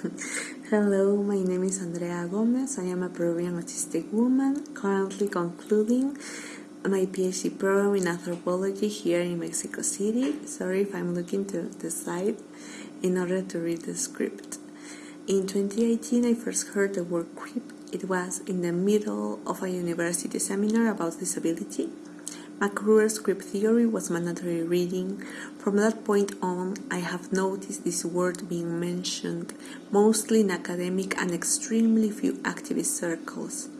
Hello, my name is Andrea Gomez. I am a Peruvian autistic woman currently concluding my PhD program in anthropology here in Mexico City. Sorry if I'm looking to the side in order to read the script. In 2018, I first heard the word crip. It was in the middle of a university seminar about disability. McRuer's crip theory was mandatory reading. From that point on, I have noticed this word being mentioned mostly in academic and extremely few activist circles.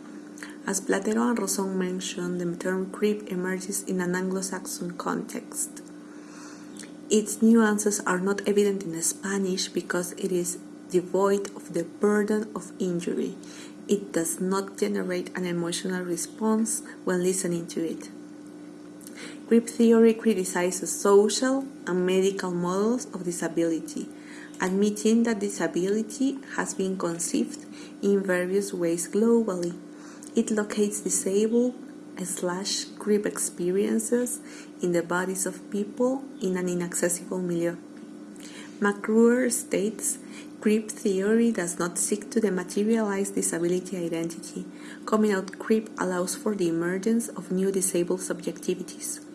As Platero and Rosón mentioned, the term crip emerges in an Anglo-Saxon context. Its nuances are not evident in Spanish because it is devoid of the burden of injury. It does not generate an emotional response when listening to it. Crip theory criticizes social and medical models of disability, admitting that disability has been conceived in various ways globally. It locates disabled slash crip experiences in the bodies of people in an inaccessible milieu. McRuer states crip theory does not seek to dematerialize disability identity. Coming out crip allows for the emergence of new disabled subjectivities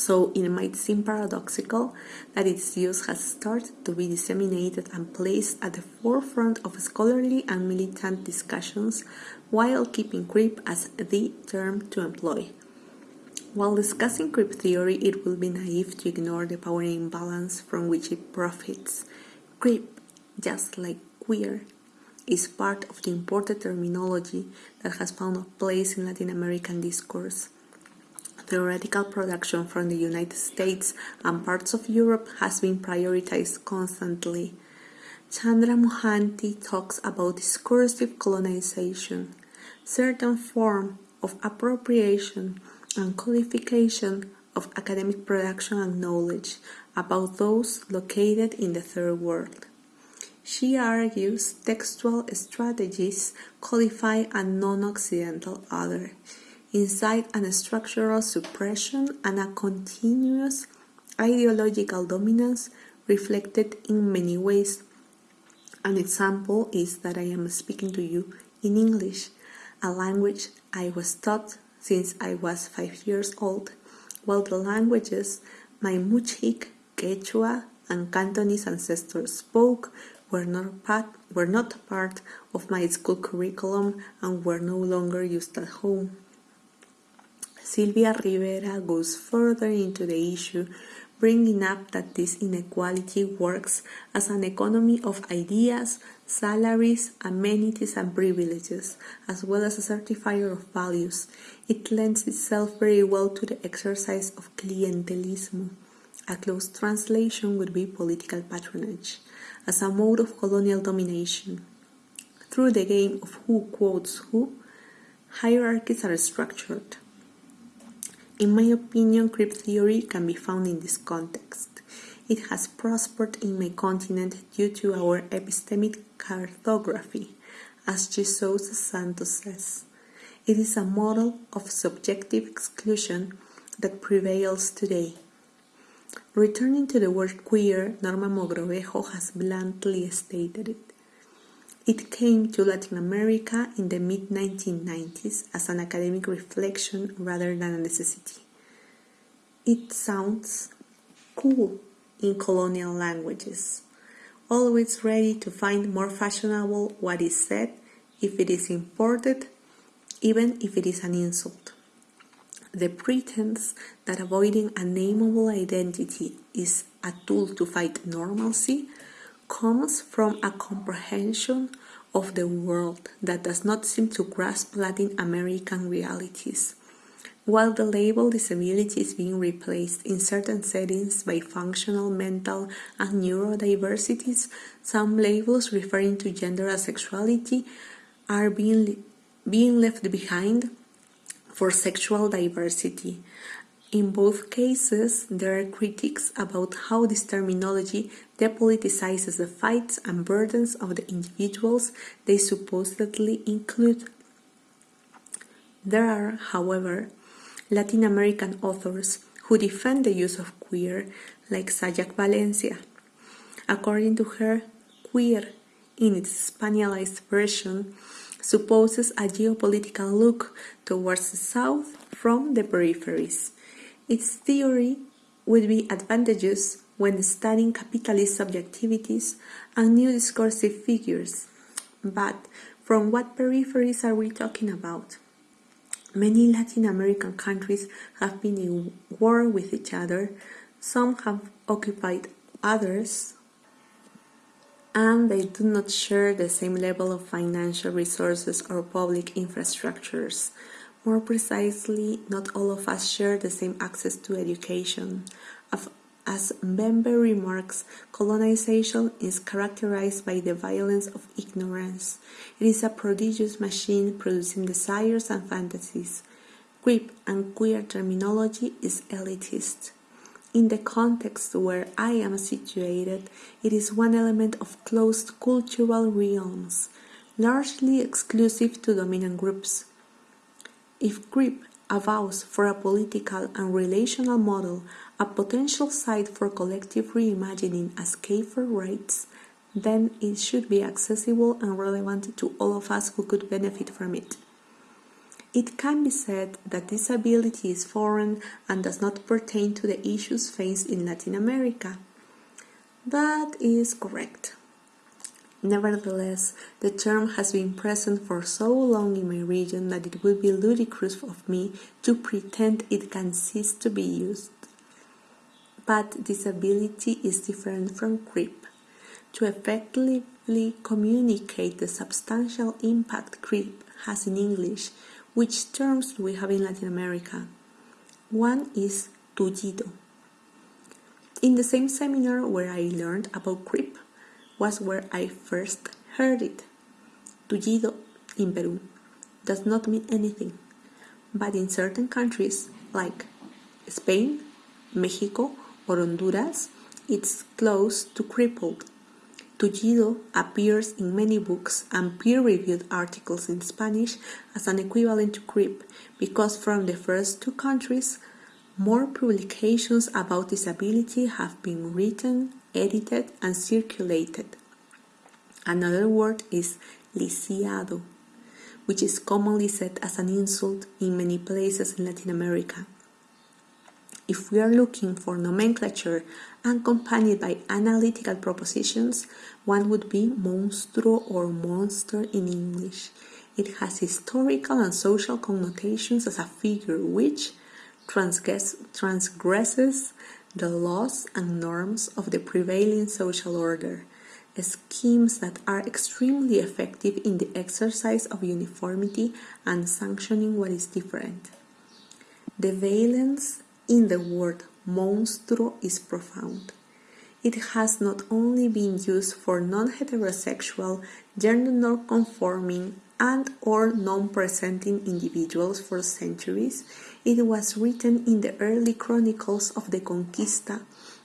so it might seem paradoxical that its use has started to be disseminated and placed at the forefront of scholarly and militant discussions while keeping crip as the term to employ. While discussing crip theory, it will be naive to ignore the power imbalance from which it profits. Crip, just like queer, is part of the imported terminology that has found a place in Latin American discourse theoretical production from the United States and parts of Europe has been prioritized constantly. Chandra Mohanty talks about discursive colonization, certain form of appropriation and codification of academic production and knowledge about those located in the third world. She argues textual strategies codify a non-Occidental other inside a structural suppression and a continuous ideological dominance reflected in many ways. An example is that I am speaking to you in English, a language I was taught since I was five years old, while the languages my Muchik, Quechua, and Cantonese ancestors spoke were not, part, were not part of my school curriculum and were no longer used at home. Silvia Rivera goes further into the issue, bringing up that this inequality works as an economy of ideas, salaries, amenities, and privileges, as well as a certifier of values. It lends itself very well to the exercise of clientelismo. A close translation would be political patronage, as a mode of colonial domination. Through the game of who quotes who, hierarchies are structured. In my opinion, crip theory can be found in this context. It has prospered in my continent due to our epistemic cartography, as de Sousa Santos says. It is a model of subjective exclusion that prevails today. Returning to the word queer, Norma Mogrovejo has bluntly stated it. It came to Latin America in the mid 1990s as an academic reflection rather than a necessity. It sounds cool in colonial languages, always ready to find more fashionable what is said if it is imported, even if it is an insult. The pretense that avoiding a nameable identity is a tool to fight normalcy comes from a comprehension of the world that does not seem to grasp Latin American realities. While the label disability is being replaced in certain settings by functional, mental, and neurodiversities, some labels referring to gender as sexuality are being, being left behind for sexual diversity, in both cases, there are critiques about how this terminology depoliticizes the fights and burdens of the individuals they supposedly include. There are, however, Latin American authors who defend the use of queer, like Sayak Valencia. According to her, queer in its Spanialized version, supposes a geopolitical look towards the south from the peripheries. Its theory would be advantageous when studying capitalist subjectivities and new discursive figures. But from what peripheries are we talking about? Many Latin American countries have been in war with each other, some have occupied others, and they do not share the same level of financial resources or public infrastructures. More precisely, not all of us share the same access to education. As Mbembe remarks, colonization is characterized by the violence of ignorance. It is a prodigious machine producing desires and fantasies. Crip and queer terminology is elitist. In the context where I am situated, it is one element of closed cultural realms, largely exclusive to dominant groups. If crip avows for a political and relational model a potential site for collective reimagining as for rights, then it should be accessible and relevant to all of us who could benefit from it. It can be said that disability is foreign and does not pertain to the issues faced in Latin America. That is correct. Nevertheless, the term has been present for so long in my region that it would be ludicrous of me to pretend it can cease to be used. But disability is different from crip. To effectively communicate the substantial impact crip has in English, which terms do we have in Latin America? One is tullido. In the same seminar where I learned about crip was where I first heard it. Tullido in Peru does not mean anything, but in certain countries like Spain, Mexico, or Honduras, it's close to crippled. Tullido appears in many books and peer-reviewed articles in Spanish as an equivalent to crip because from the first two countries, more publications about disability have been written, edited, and circulated. Another word is lisiado, which is commonly said as an insult in many places in Latin America. If we are looking for nomenclature accompanied by analytical propositions, one would be monstruo or monster in English. It has historical and social connotations as a figure which transgress, transgresses the laws and norms of the prevailing social order, schemes that are extremely effective in the exercise of uniformity and sanctioning what is different. The valence in the word monstruo is profound. It has not only been used for non-heterosexual, gender-non-conforming and or non-presenting individuals for centuries, it was written in the early chronicles of the Conquista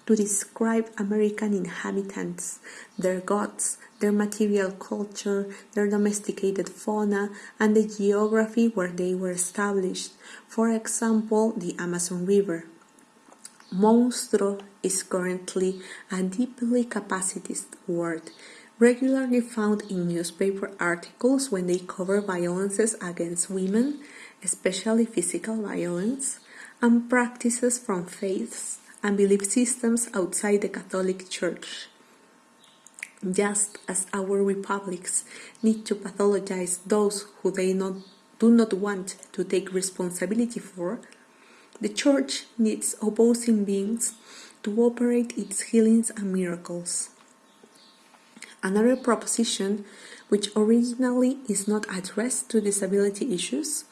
to describe American inhabitants, their gods, their material culture, their domesticated fauna, and the geography where they were established, for example, the Amazon River. Monstruo is currently a deeply capacitist word, regularly found in newspaper articles when they cover violences against women, especially physical violence, and practices from faiths and belief systems outside the Catholic Church. Just as our republics need to pathologize those who they not, do not want to take responsibility for, the Church needs opposing beings to operate its healings and miracles. Another proposition, which originally is not addressed to disability issues,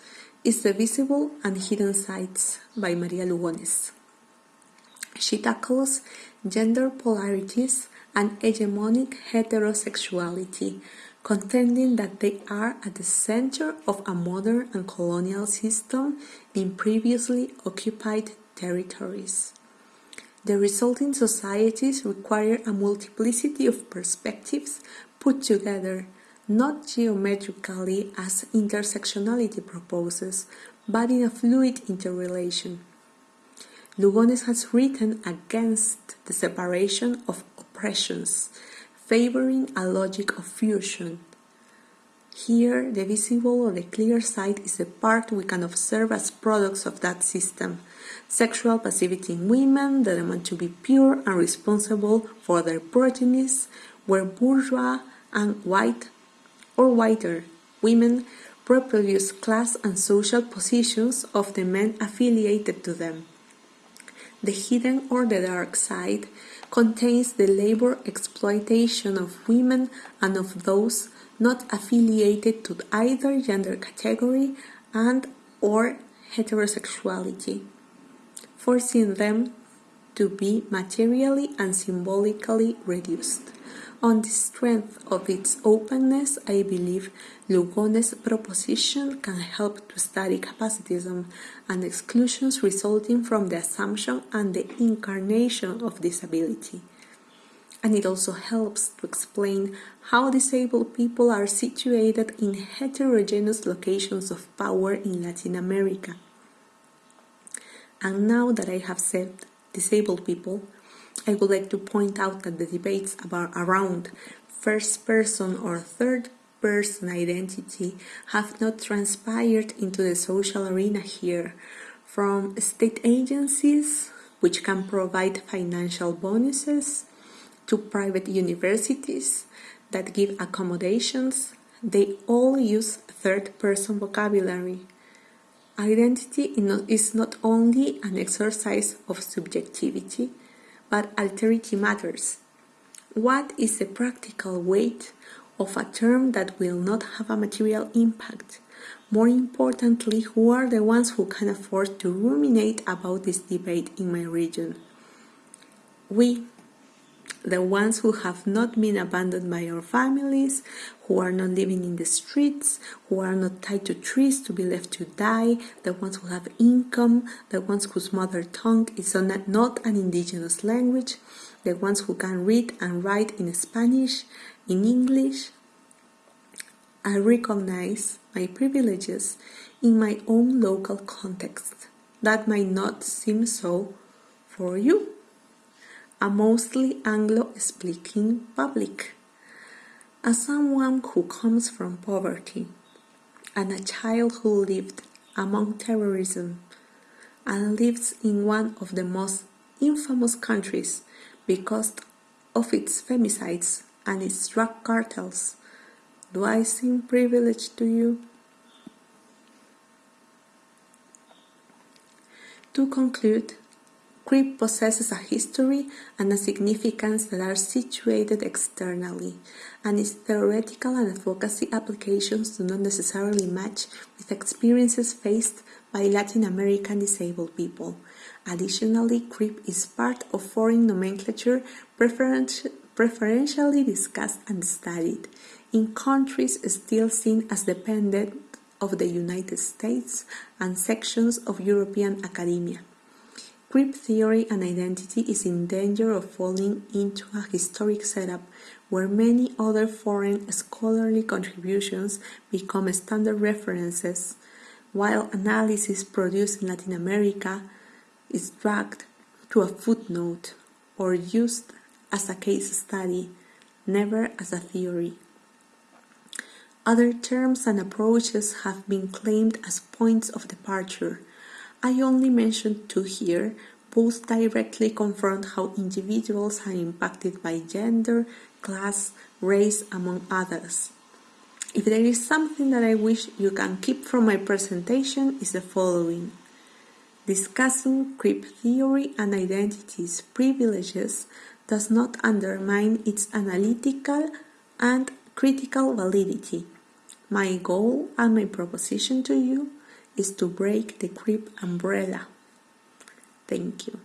is The Visible and Hidden Sides by Maria Lugones. She tackles gender polarities and hegemonic heterosexuality, contending that they are at the center of a modern and colonial system in previously occupied territories. The resulting societies require a multiplicity of perspectives put together, not geometrically as intersectionality proposes, but in a fluid interrelation. Lugones has written against the separation of oppressions, favoring a logic of fusion. Here, the visible or the clear side is the part we can observe as products of that system. Sexual passivity in women, the demand to be pure and responsible for their progenies, where bourgeois and white or whiter women reproduce class and social positions of the men affiliated to them. The hidden or the dark side contains the labor exploitation of women and of those not affiliated to either gender category and or heterosexuality, forcing them to be materially and symbolically reduced. On the strength of its openness, I believe Lugones' proposition can help to study capacitism and exclusions resulting from the assumption and the incarnation of disability. And it also helps to explain how disabled people are situated in heterogeneous locations of power in Latin America. And now that I have said disabled people, I would like to point out that the debates about around first person or third person identity have not transpired into the social arena here, from state agencies, which can provide financial bonuses, to private universities that give accommodations, they all use third person vocabulary. Identity is not only an exercise of subjectivity, but alterity matters. What is the practical weight of a term that will not have a material impact? More importantly, who are the ones who can afford to ruminate about this debate in my region? We, the ones who have not been abandoned by our families, who are not living in the streets, who are not tied to trees to be left to die, the ones who have income, the ones whose mother tongue is not an indigenous language, the ones who can read and write in Spanish, in English. I recognize my privileges in my own local context. That might not seem so for you a mostly Anglo-speaking public. As someone who comes from poverty and a child who lived among terrorism and lives in one of the most infamous countries because of its femicides and its drug cartels, do I seem privileged to you? To conclude, Crip possesses a history and a significance that are situated externally, and its theoretical and advocacy applications do not necessarily match with experiences faced by Latin American disabled people. Additionally, CRIP is part of foreign nomenclature preferentially discussed and studied in countries still seen as dependent of the United States and sections of European academia. Crip theory and identity is in danger of falling into a historic setup where many other foreign scholarly contributions become standard references, while analysis produced in Latin America is dragged to a footnote or used as a case study, never as a theory. Other terms and approaches have been claimed as points of departure I only mention two here, both directly confront how individuals are impacted by gender, class, race, among others. If there is something that I wish you can keep from my presentation is the following. Discussing crip theory and identity's privileges does not undermine its analytical and critical validity. My goal and my proposition to you is to break the crip umbrella. Thank you.